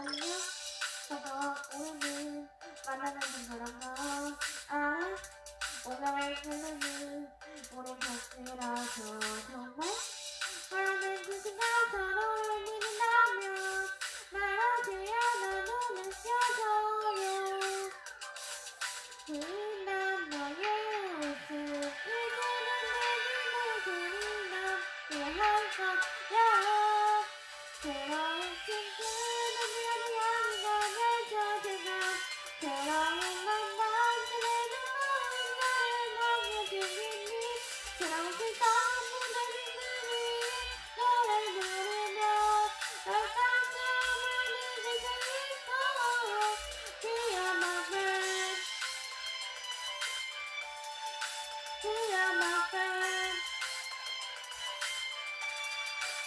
안녕. 저도 오늘 만나는 친구라서 아 오늘의 설렘이 오래 갔으라서 정말 많은 그신과 잘 어울린다면 말하세요 나는 쉬어줘요. 그난 너의 웃음 이제는 눈을 그린다 내할것 같아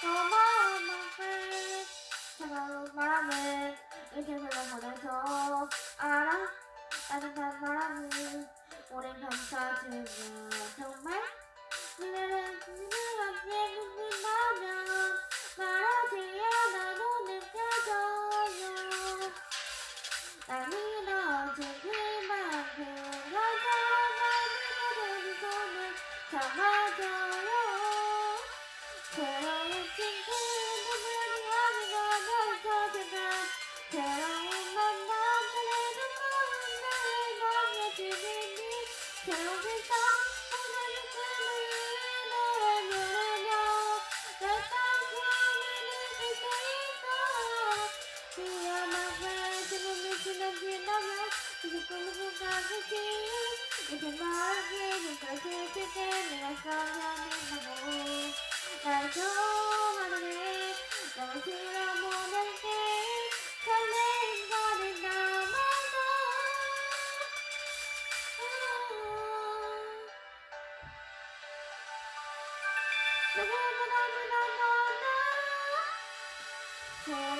고마워, my 제가 올 바람을 이렇게서 보내서 알아. 따뜻한 바람이 오랜 밤 사주면. 鈴子の方が好きいつも昼かくして皆さんがみんなも大丈夫までねどちらもなりてカレンダーで名前だラブラブラブラブラ